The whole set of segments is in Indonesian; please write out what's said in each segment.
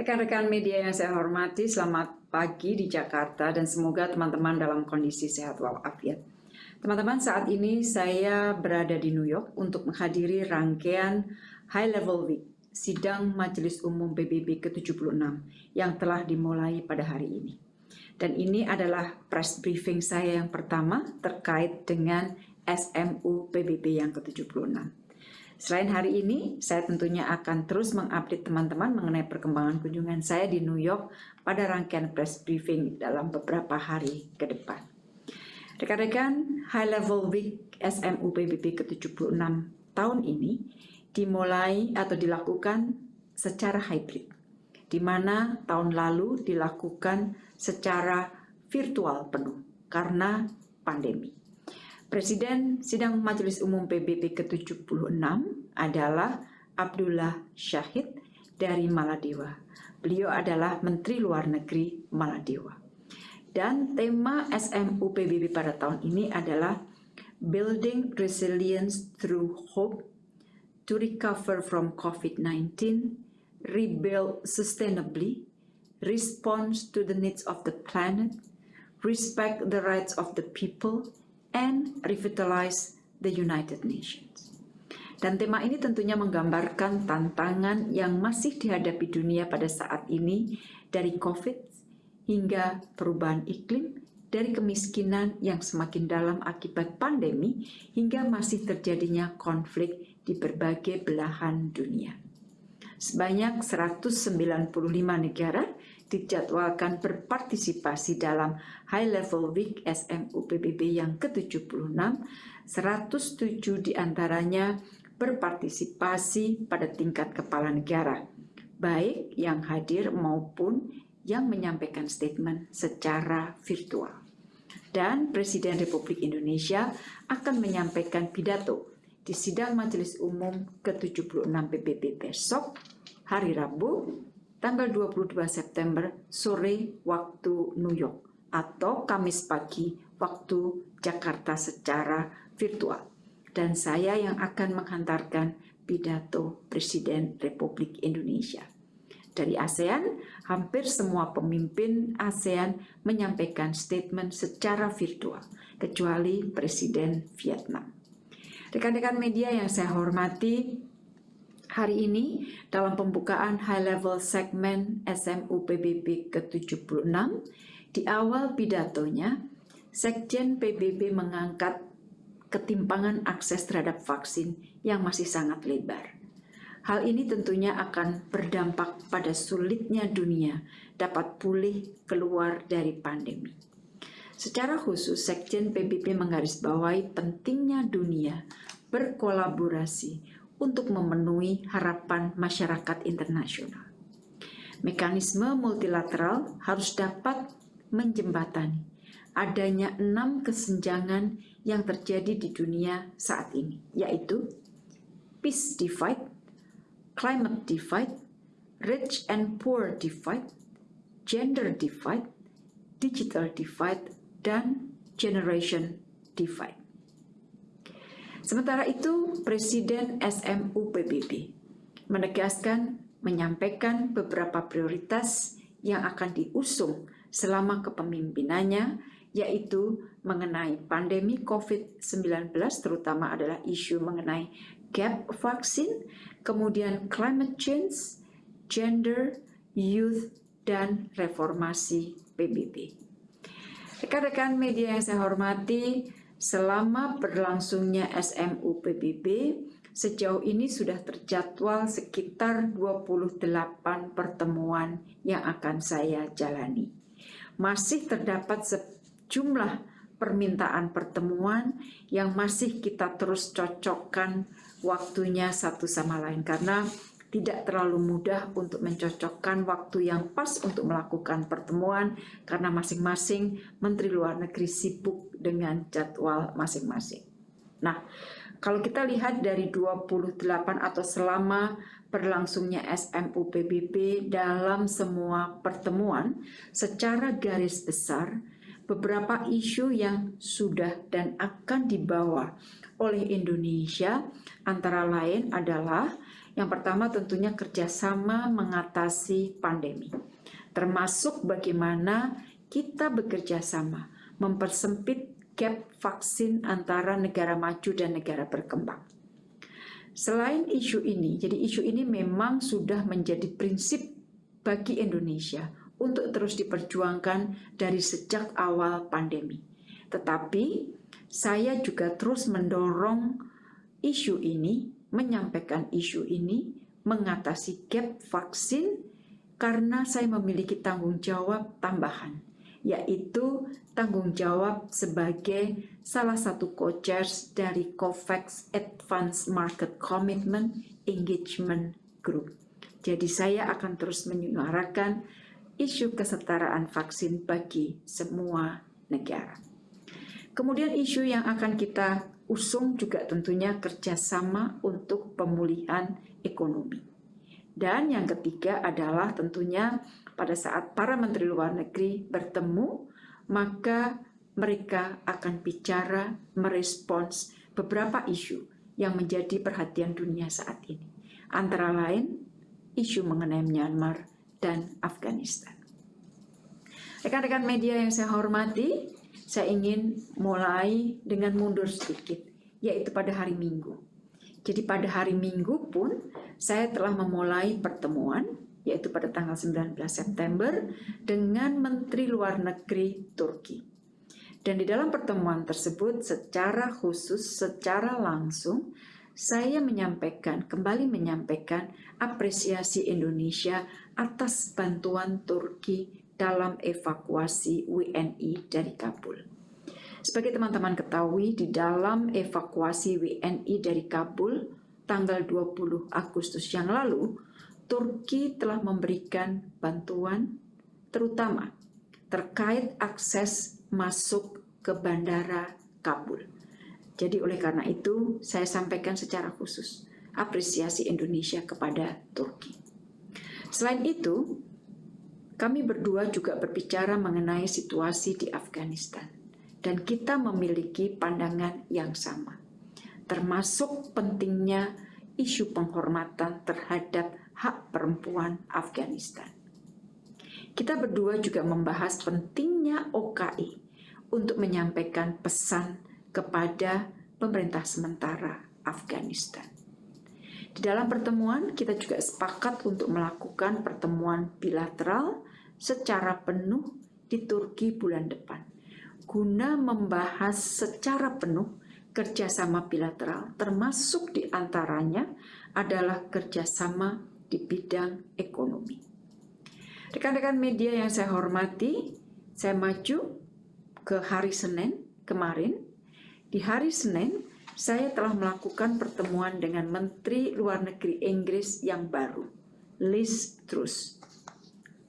Rekan-rekan media yang saya hormati, selamat pagi di Jakarta dan semoga teman-teman dalam kondisi sehat walafiat. Teman-teman, saat ini saya berada di New York untuk menghadiri rangkaian High Level Week, sidang Majelis Umum PBB ke-76 yang telah dimulai pada hari ini. Dan ini adalah press briefing saya yang pertama terkait dengan SMU PBB yang ke-76. Selain hari ini, saya tentunya akan terus mengupdate teman-teman mengenai perkembangan kunjungan saya di New York pada rangkaian press briefing dalam beberapa hari ke depan. Rekan-rekan, High Level Week SMU PBB ke-76 tahun ini dimulai atau dilakukan secara hybrid, di mana tahun lalu dilakukan secara virtual penuh karena pandemi. Presiden Sidang Majelis Umum PBB ke-76 adalah Abdullah Syahid dari Maladewa. Beliau adalah Menteri Luar Negeri Maladewa. Dan tema SMU PBB pada tahun ini adalah Building Resilience Through Hope to Recover from COVID-19, Rebuild Sustainably, Response to the Needs of the Planet, Respect the Rights of the People, and revitalize the United Nations. Dan tema ini tentunya menggambarkan tantangan yang masih dihadapi dunia pada saat ini dari COVID hingga perubahan iklim, dari kemiskinan yang semakin dalam akibat pandemi hingga masih terjadinya konflik di berbagai belahan dunia. Sebanyak 195 negara dijadwalkan berpartisipasi dalam High Level Week SMU PBB yang ke-76, 107 di antaranya berpartisipasi pada tingkat kepala negara, baik yang hadir maupun yang menyampaikan statement secara virtual. Dan Presiden Republik Indonesia akan menyampaikan pidato di sidang Majelis Umum ke-76 PBB besok, hari Rabu, tanggal 22 September sore waktu New York atau Kamis pagi waktu Jakarta secara virtual. Dan saya yang akan menghantarkan pidato Presiden Republik Indonesia. Dari ASEAN, hampir semua pemimpin ASEAN menyampaikan statement secara virtual, kecuali Presiden Vietnam. Rekan-rekan media yang saya hormati, Hari ini dalam pembukaan high level segmen SMU PBB ke-76, di awal pidatonya, Sekjen PBB mengangkat ketimpangan akses terhadap vaksin yang masih sangat lebar. Hal ini tentunya akan berdampak pada sulitnya dunia dapat pulih keluar dari pandemi. Secara khusus, Sekjen PBB menggarisbawahi pentingnya dunia berkolaborasi untuk memenuhi harapan masyarakat internasional. Mekanisme multilateral harus dapat menjembatani adanya enam kesenjangan yang terjadi di dunia saat ini, yaitu peace divide, climate divide, rich and poor divide, gender divide, digital divide, dan generation divide. Sementara itu, Presiden SMU PBB menegaskan menyampaikan beberapa prioritas yang akan diusung selama kepemimpinannya, yaitu mengenai pandemi COVID-19, terutama adalah isu mengenai gap vaksin, kemudian climate change, gender, youth, dan reformasi PBB. Rekan-rekan media yang saya hormati, Selama berlangsungnya SMU PBB, sejauh ini sudah terjadwal sekitar 28 pertemuan yang akan saya jalani. Masih terdapat sejumlah permintaan pertemuan yang masih kita terus cocokkan waktunya satu sama lain karena tidak terlalu mudah untuk mencocokkan waktu yang pas untuk melakukan pertemuan karena masing-masing Menteri Luar Negeri sibuk dengan jadwal masing-masing. Nah, kalau kita lihat dari 28 atau selama berlangsungnya SMU PBB dalam semua pertemuan, secara garis besar beberapa isu yang sudah dan akan dibawa oleh Indonesia antara lain adalah Yang pertama tentunya kerjasama mengatasi pandemi, termasuk bagaimana kita bekerja sama mempersempit gap vaksin antara negara maju dan negara berkembang. Selain isu ini, jadi isu ini memang sudah menjadi prinsip bagi Indonesia untuk terus diperjuangkan dari sejak awal pandemi. Tetapi saya juga terus mendorong isu ini, menyampaikan isu ini, mengatasi gap vaksin karena saya memiliki tanggung jawab tambahan, yaitu tanggung jawab sebagai salah satu co-chairs dari COVAX Advanced Market Commitment Engagement Group. Jadi saya akan terus menyuarakan isu kesetaraan vaksin bagi semua negara. Kemudian isu yang akan kita usung juga tentunya kerjasama untuk pemulihan ekonomi. Dan yang ketiga adalah tentunya pada saat para menteri luar negeri bertemu, maka mereka akan bicara merespons beberapa isu yang menjadi perhatian dunia saat ini. Antara lain isu mengenai Myanmar dan Afghanistan. Rekan-rekan media yang saya hormati, saya ingin mulai dengan mundur sedikit, yaitu pada hari Minggu. Jadi pada hari Minggu pun saya telah memulai pertemuan, yaitu pada tanggal 19 September, dengan Menteri Luar Negeri Turki. Dan di dalam pertemuan tersebut secara khusus, secara langsung, saya menyampaikan, kembali menyampaikan apresiasi Indonesia atas bantuan Turki dalam evakuasi WNI dari Kabul. Sebagai teman-teman ketahui, di dalam evakuasi WNI dari Kabul tanggal 20 Agustus yang lalu, Turki telah memberikan bantuan terutama terkait akses masuk ke bandara Kabul. Jadi oleh karena itu saya sampaikan secara khusus apresiasi Indonesia kepada Turki. Selain itu, kami berdua juga berbicara mengenai situasi di Afghanistan dan kita memiliki pandangan yang sama, termasuk pentingnya isu penghormatan terhadap hak perempuan Afghanistan. Kita berdua juga membahas pentingnya OKI untuk menyampaikan pesan kepada pemerintah sementara Afghanistan. Di dalam pertemuan, kita juga sepakat untuk melakukan pertemuan bilateral secara penuh di Turki bulan depan, guna membahas secara penuh kerjasama bilateral, termasuk di antaranya adalah kerjasama di bidang ekonomi. Rekan-rekan media yang saya hormati, saya maju ke hari Senin kemarin di hari Senin, saya telah melakukan pertemuan dengan Menteri Luar Negeri Inggris yang baru, Liz Truss,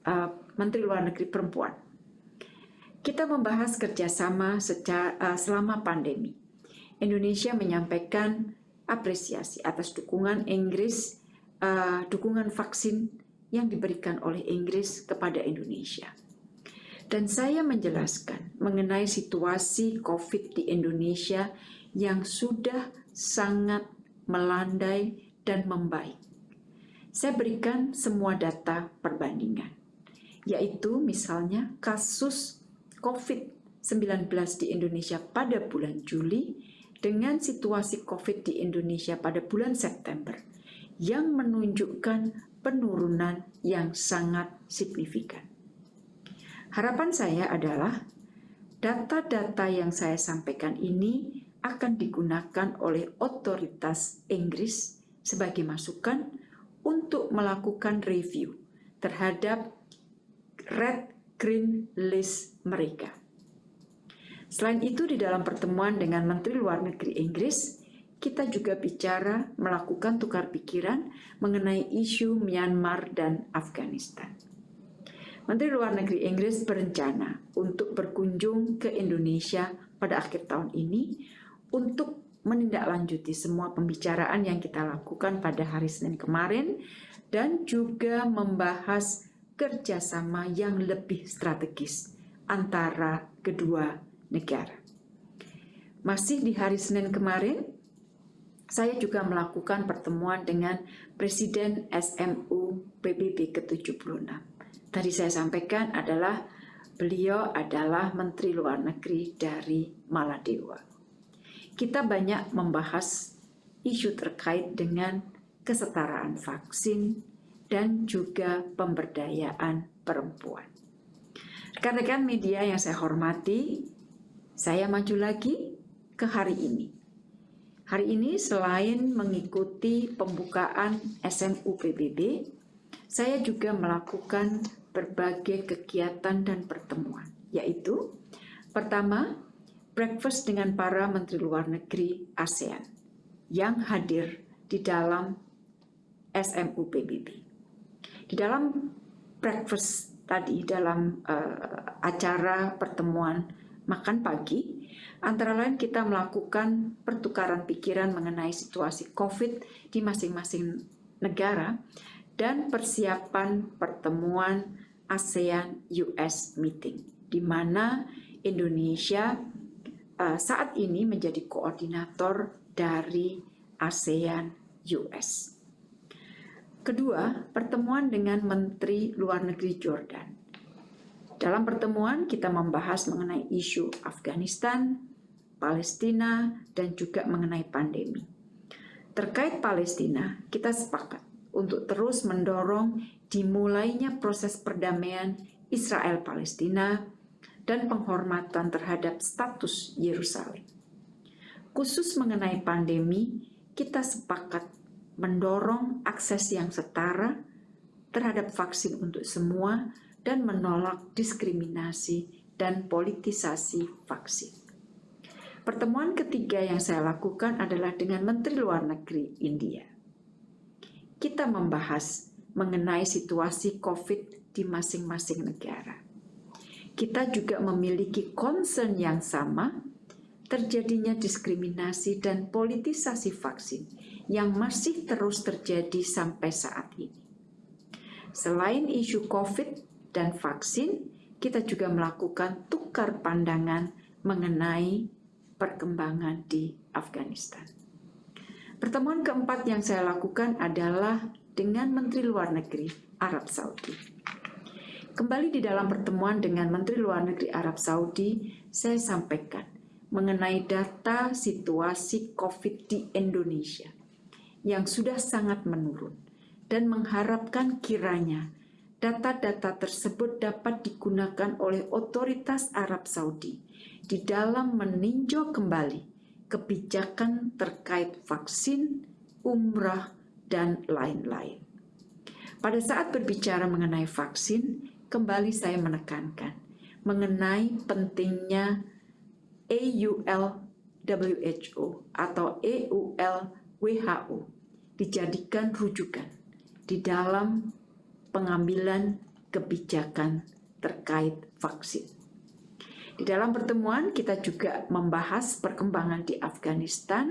uh, Menteri Luar Negeri Perempuan. Kita membahas kerjasama secara, uh, selama pandemi. Indonesia menyampaikan apresiasi atas dukungan Inggris, uh, dukungan vaksin yang diberikan oleh Inggris kepada Indonesia. Dan saya menjelaskan mengenai situasi COVID di Indonesia yang sudah sangat melandai dan membaik. Saya berikan semua data perbandingan, yaitu misalnya kasus COVID-19 di Indonesia pada bulan Juli dengan situasi COVID di Indonesia pada bulan September yang menunjukkan penurunan yang sangat signifikan. Harapan saya adalah data-data yang saya sampaikan ini akan digunakan oleh otoritas Inggris sebagai masukan untuk melakukan review terhadap red green list mereka. Selain itu di dalam pertemuan dengan Menteri Luar Negeri Inggris, kita juga bicara melakukan tukar pikiran mengenai isu Myanmar dan Afghanistan. Menteri Luar Negeri Inggris berencana untuk berkunjung ke Indonesia pada akhir tahun ini untuk menindaklanjuti semua pembicaraan yang kita lakukan pada hari Senin kemarin dan juga membahas kerjasama yang lebih strategis antara kedua negara. Masih di hari Senin kemarin, saya juga melakukan pertemuan dengan Presiden SMU PBB ke-76. Tadi saya sampaikan adalah beliau adalah Menteri Luar Negeri dari Maladewa. Kita banyak membahas isu terkait dengan kesetaraan vaksin dan juga pemberdayaan perempuan. Rekan-rekan media yang saya hormati, saya maju lagi ke hari ini Hari ini selain mengikuti pembukaan SMU PBB, saya juga melakukan berbagai kegiatan dan pertemuan, yaitu pertama, breakfast dengan para Menteri Luar Negeri ASEAN yang hadir di dalam SMU PBB. Di dalam breakfast tadi, dalam uh, acara pertemuan makan pagi, Antara lain kita melakukan pertukaran pikiran mengenai situasi COVID di masing-masing negara dan persiapan pertemuan ASEAN-US meeting, di mana Indonesia uh, saat ini menjadi koordinator dari ASEAN-US. Kedua, pertemuan dengan Menteri Luar Negeri Jordan. Dalam pertemuan kita membahas mengenai isu Afghanistan, Palestina, dan juga mengenai pandemi. Terkait Palestina, kita sepakat untuk terus mendorong dimulainya proses perdamaian Israel-Palestina dan penghormatan terhadap status Yerusalem. Khusus mengenai pandemi, kita sepakat mendorong akses yang setara terhadap vaksin untuk semua dan menolak diskriminasi dan politisasi vaksin. Pertemuan ketiga yang saya lakukan adalah dengan Menteri Luar Negeri India. Kita membahas mengenai situasi COVID di masing-masing negara. Kita juga memiliki concern yang sama terjadinya diskriminasi dan politisasi vaksin yang masih terus terjadi sampai saat ini. Selain isu COVID dan vaksin, kita juga melakukan tukar pandangan mengenai perkembangan di Afghanistan. Pertemuan keempat yang saya lakukan adalah dengan Menteri Luar Negeri Arab Saudi. Kembali di dalam pertemuan dengan Menteri Luar Negeri Arab Saudi, saya sampaikan mengenai data situasi COVID di Indonesia yang sudah sangat menurun dan mengharapkan kiranya data-data tersebut dapat digunakan oleh otoritas Arab Saudi di dalam meninjau kembali kebijakan terkait vaksin, umrah, dan lain-lain. Pada saat berbicara mengenai vaksin, kembali saya menekankan mengenai pentingnya AUL WHO atau EUL WHO dijadikan rujukan di dalam pengambilan kebijakan terkait vaksin. Di dalam pertemuan kita juga membahas perkembangan di Afghanistan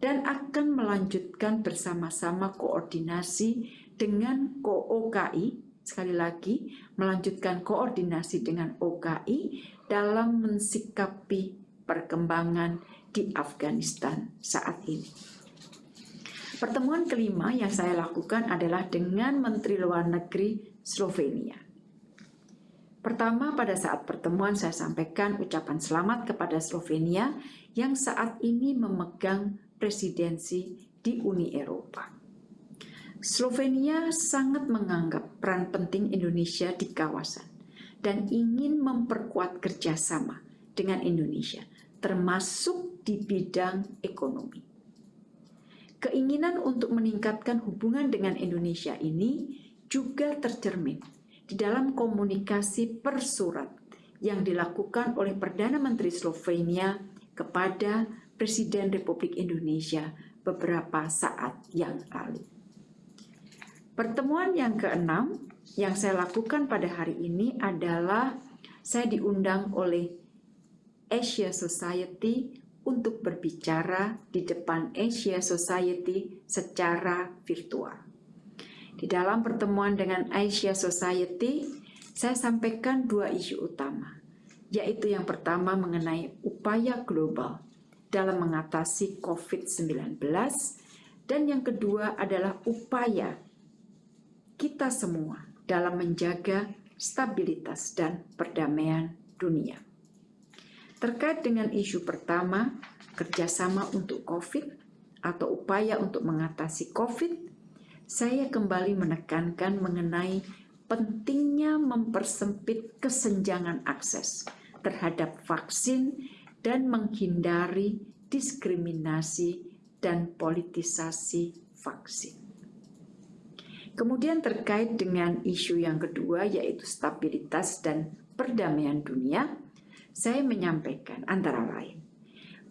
dan akan melanjutkan bersama-sama koordinasi dengan OKI, sekali lagi melanjutkan koordinasi dengan OKI dalam mensikapi perkembangan di Afghanistan saat ini. Pertemuan kelima yang saya lakukan adalah dengan Menteri Luar Negeri Slovenia. Pertama, pada saat pertemuan saya sampaikan ucapan selamat kepada Slovenia yang saat ini memegang presidensi di Uni Eropa. Slovenia sangat menganggap peran penting Indonesia di kawasan dan ingin memperkuat kerjasama dengan Indonesia, termasuk di bidang ekonomi. Keinginan untuk meningkatkan hubungan dengan Indonesia ini juga tercermin di dalam komunikasi persurat yang dilakukan oleh Perdana Menteri Slovenia kepada Presiden Republik Indonesia beberapa saat yang lalu. Pertemuan yang keenam yang saya lakukan pada hari ini adalah saya diundang oleh Asia Society untuk berbicara di depan Asia Society secara virtual. Di dalam pertemuan dengan Asia Society, saya sampaikan dua isu utama, yaitu yang pertama mengenai upaya global dalam mengatasi COVID-19 dan yang kedua adalah upaya kita semua dalam menjaga stabilitas dan perdamaian dunia. Terkait dengan isu pertama, kerjasama untuk COVID atau upaya untuk mengatasi COVID, saya kembali menekankan mengenai pentingnya mempersempit kesenjangan akses terhadap vaksin dan menghindari diskriminasi dan politisasi vaksin. Kemudian terkait dengan isu yang kedua yaitu stabilitas dan perdamaian dunia, saya menyampaikan antara lain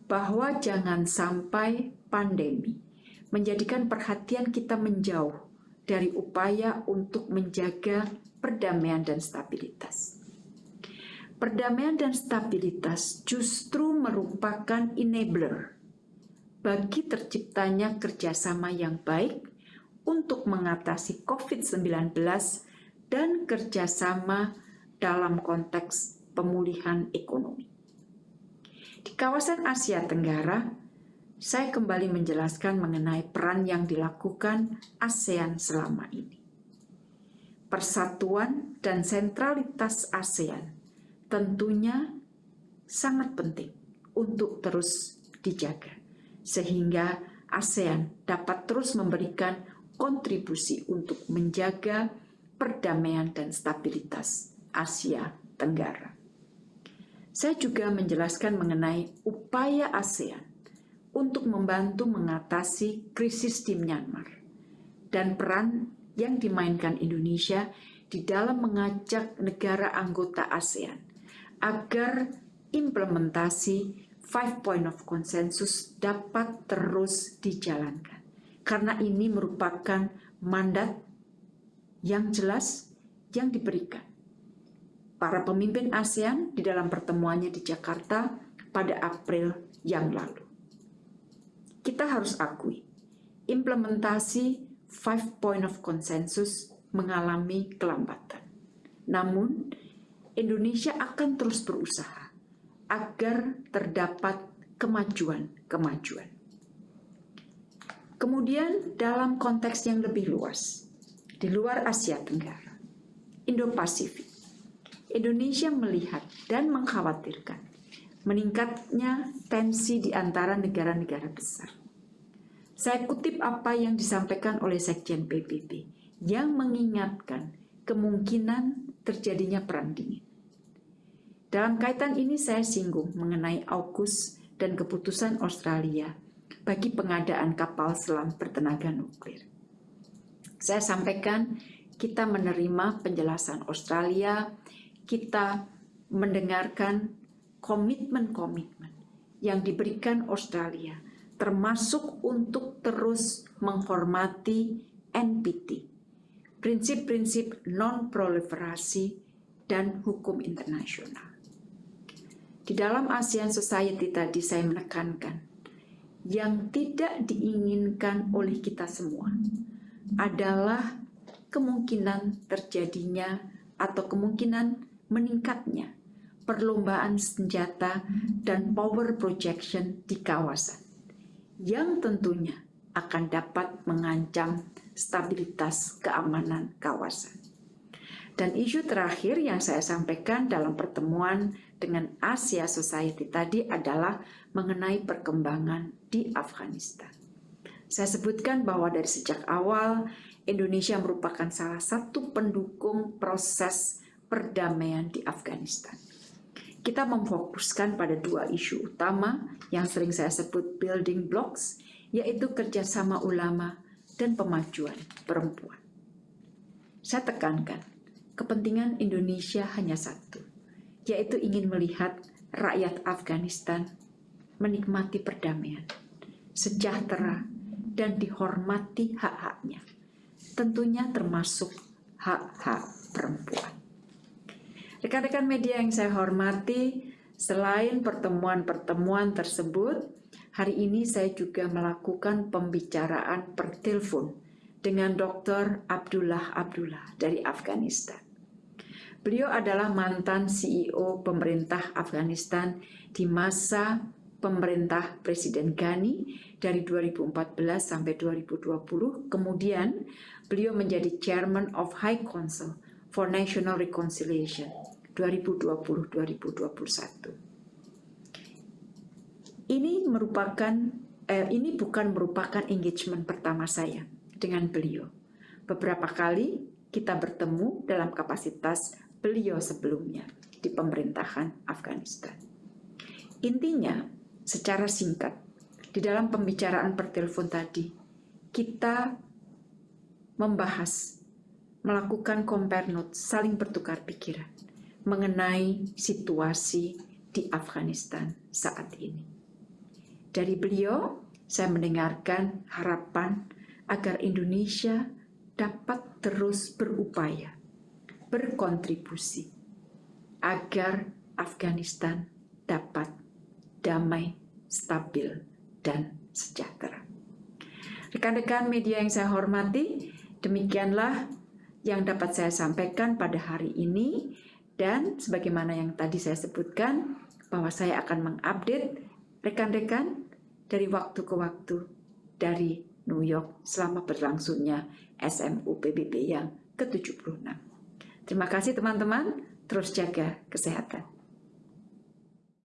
bahwa jangan sampai pandemi menjadikan perhatian kita menjauh dari upaya untuk menjaga perdamaian dan stabilitas. Perdamaian dan stabilitas justru merupakan enabler bagi terciptanya kerjasama yang baik untuk mengatasi COVID-19 dan kerjasama dalam konteks pemulihan ekonomi. Di kawasan Asia Tenggara, saya kembali menjelaskan mengenai peran yang dilakukan ASEAN selama ini. Persatuan dan sentralitas ASEAN tentunya sangat penting untuk terus dijaga sehingga ASEAN dapat terus memberikan kontribusi untuk menjaga perdamaian dan stabilitas Asia Tenggara. Saya juga menjelaskan mengenai upaya ASEAN untuk membantu mengatasi krisis di Myanmar dan peran yang dimainkan Indonesia di dalam mengajak negara anggota ASEAN agar implementasi five point of consensus dapat terus dijalankan. Karena ini merupakan mandat yang jelas yang diberikan. Para pemimpin ASEAN di dalam pertemuannya di Jakarta pada April yang lalu. Kita harus akui, implementasi five point of consensus mengalami kelambatan. Namun, Indonesia akan terus berusaha agar terdapat kemajuan-kemajuan. Kemudian dalam konteks yang lebih luas, di luar Asia Tenggara, Indo-Pasifik, Indonesia melihat dan mengkhawatirkan meningkatnya tensi di antara negara-negara besar. Saya kutip apa yang disampaikan oleh Sekjen PBB yang mengingatkan kemungkinan terjadinya perang dingin. Dalam kaitan ini saya singgung mengenai AUKUS dan keputusan Australia bagi pengadaan kapal selam bertenaga nuklir. Saya sampaikan kita menerima penjelasan Australia, kita mendengarkan komitmen-komitmen yang diberikan Australia, termasuk untuk terus menghormati NPT, prinsip-prinsip non-proliferasi dan hukum internasional. Di dalam ASEAN Society tadi saya menekankan, yang tidak diinginkan oleh kita semua adalah kemungkinan terjadinya atau kemungkinan meningkatnya perlombaan senjata dan power projection di kawasan yang tentunya akan dapat mengancam stabilitas keamanan kawasan. Dan isu terakhir yang saya sampaikan dalam pertemuan dengan Asia Society tadi adalah mengenai perkembangan di Afghanistan. Saya sebutkan bahwa dari sejak awal Indonesia merupakan salah satu pendukung proses perdamaian di Afghanistan. Kita memfokuskan pada dua isu utama yang sering saya sebut building blocks, yaitu kerjasama ulama dan pemajuan perempuan. Saya tekankan, kepentingan Indonesia hanya satu, yaitu ingin melihat rakyat Afghanistan menikmati perdamaian, sejahtera, dan dihormati hak-haknya. Tentunya termasuk hak-hak perempuan. Rekan-rekan media yang saya hormati, selain pertemuan-pertemuan tersebut, hari ini saya juga melakukan pembicaraan per telepon dengan Dr. Abdullah Abdullah dari Afghanistan. Beliau adalah mantan CEO pemerintah Afghanistan di masa pemerintah Presiden Ghani dari 2014 sampai 2020. Kemudian beliau menjadi Chairman of High Council for National Reconciliation 2020-2021. Ini merupakan eh, ini bukan merupakan engagement pertama saya dengan beliau. Beberapa kali kita bertemu dalam kapasitas beliau sebelumnya di pemerintahan Afghanistan. Intinya, secara singkat, di dalam pembicaraan per telepon tadi, kita membahas, melakukan compare notes, saling bertukar pikiran mengenai situasi di Afghanistan saat ini. Dari beliau, saya mendengarkan harapan agar Indonesia dapat terus berupaya, berkontribusi, agar Afghanistan dapat damai, stabil, dan sejahtera. Rekan-rekan media yang saya hormati, demikianlah yang dapat saya sampaikan pada hari ini dan sebagaimana yang tadi saya sebutkan bahwa saya akan mengupdate rekan-rekan dari waktu ke waktu dari New York selama berlangsungnya SMU PBB yang ke-76. Terima kasih teman-teman, terus jaga kesehatan.